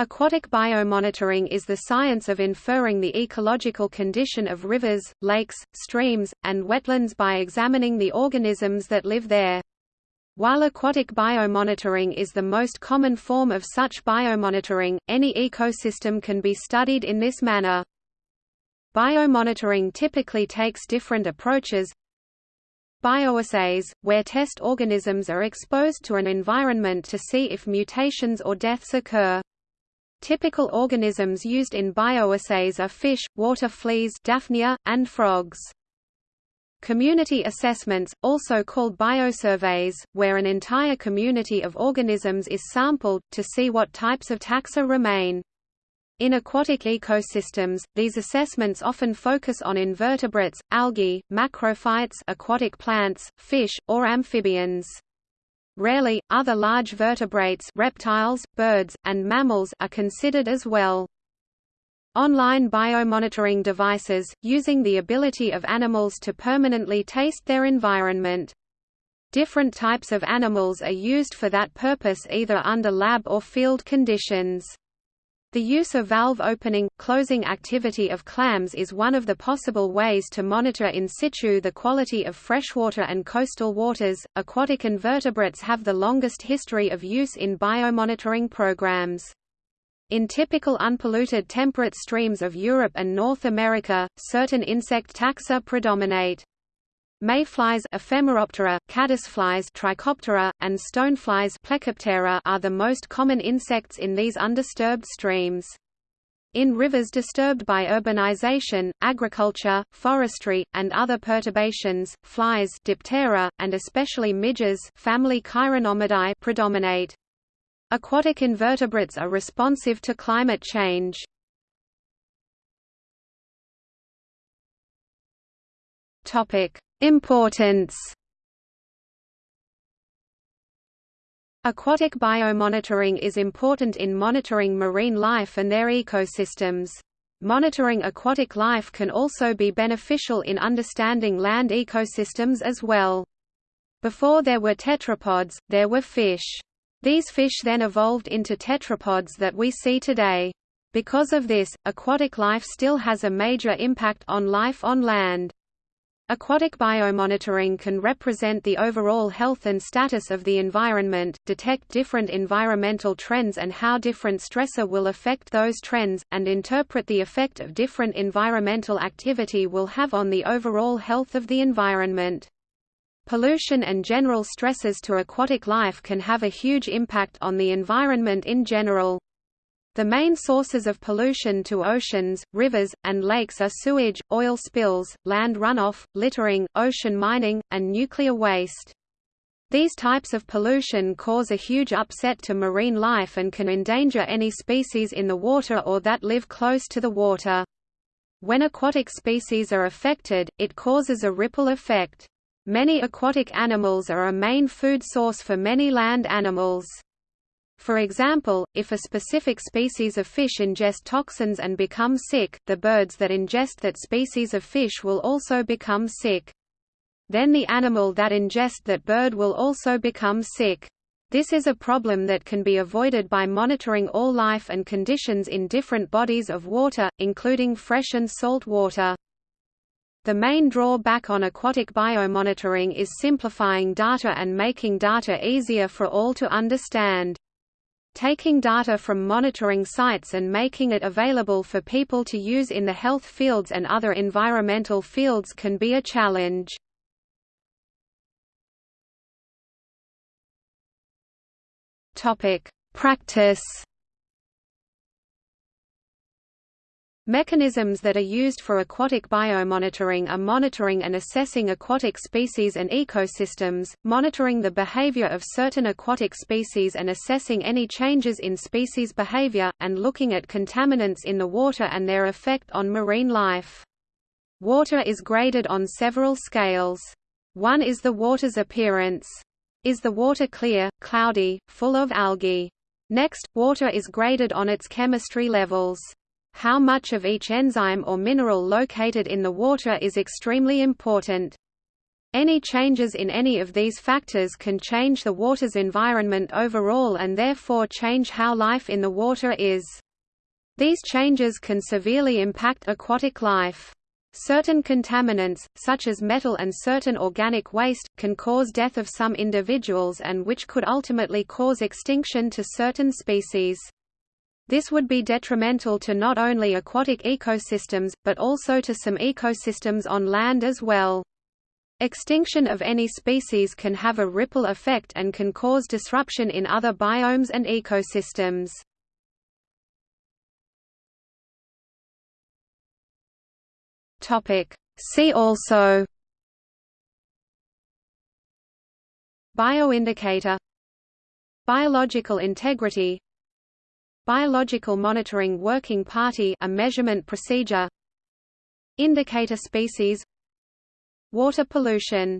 Aquatic biomonitoring is the science of inferring the ecological condition of rivers, lakes, streams, and wetlands by examining the organisms that live there. While aquatic biomonitoring is the most common form of such biomonitoring, any ecosystem can be studied in this manner. Biomonitoring typically takes different approaches. Bioassays, where test organisms are exposed to an environment to see if mutations or deaths occur. Typical organisms used in bioassays are fish, water fleas Daphnia, and frogs. Community assessments, also called biosurveys, where an entire community of organisms is sampled, to see what types of taxa remain. In aquatic ecosystems, these assessments often focus on invertebrates, algae, macrophytes aquatic plants, fish, or amphibians. Rarely, other large vertebrates reptiles, birds, and mammals are considered as well. Online biomonitoring devices, using the ability of animals to permanently taste their environment. Different types of animals are used for that purpose either under lab or field conditions. The use of valve opening, closing activity of clams is one of the possible ways to monitor in situ the quality of freshwater and coastal waters. Aquatic invertebrates have the longest history of use in biomonitoring programs. In typical unpolluted temperate streams of Europe and North America, certain insect taxa predominate. Mayflies Ephemeroptera, caddisflies Trichoptera, and stoneflies Plecoptera are the most common insects in these undisturbed streams. In rivers disturbed by urbanization, agriculture, forestry, and other perturbations, flies Diptera, and especially midges family Chironomidae predominate. Aquatic invertebrates are responsive to climate change. Topic: Importance Aquatic biomonitoring is important in monitoring marine life and their ecosystems. Monitoring aquatic life can also be beneficial in understanding land ecosystems as well. Before there were tetrapods, there were fish. These fish then evolved into tetrapods that we see today. Because of this, aquatic life still has a major impact on life on land. Aquatic biomonitoring can represent the overall health and status of the environment, detect different environmental trends and how different stressor will affect those trends, and interpret the effect of different environmental activity will have on the overall health of the environment. Pollution and general stresses to aquatic life can have a huge impact on the environment in general. The main sources of pollution to oceans, rivers, and lakes are sewage, oil spills, land runoff, littering, ocean mining, and nuclear waste. These types of pollution cause a huge upset to marine life and can endanger any species in the water or that live close to the water. When aquatic species are affected, it causes a ripple effect. Many aquatic animals are a main food source for many land animals. For example, if a specific species of fish ingest toxins and become sick, the birds that ingest that species of fish will also become sick. Then the animal that ingest that bird will also become sick. This is a problem that can be avoided by monitoring all life and conditions in different bodies of water, including fresh and salt water. The main drawback on aquatic biomonitoring is simplifying data and making data easier for all to understand. Taking data from monitoring sites and making it available for people to use in the health fields and other environmental fields can be a challenge. Practice Mechanisms that are used for aquatic biomonitoring are monitoring and assessing aquatic species and ecosystems, monitoring the behavior of certain aquatic species and assessing any changes in species behavior, and looking at contaminants in the water and their effect on marine life. Water is graded on several scales. One is the water's appearance. Is the water clear, cloudy, full of algae? Next, water is graded on its chemistry levels. How much of each enzyme or mineral located in the water is extremely important. Any changes in any of these factors can change the water's environment overall and therefore change how life in the water is. These changes can severely impact aquatic life. Certain contaminants, such as metal and certain organic waste, can cause death of some individuals and which could ultimately cause extinction to certain species. This would be detrimental to not only aquatic ecosystems, but also to some ecosystems on land as well. Extinction of any species can have a ripple effect and can cause disruption in other biomes and ecosystems. See also Bioindicator Biological integrity Biological Monitoring Working Party a measurement procedure. Indicator species. Water pollution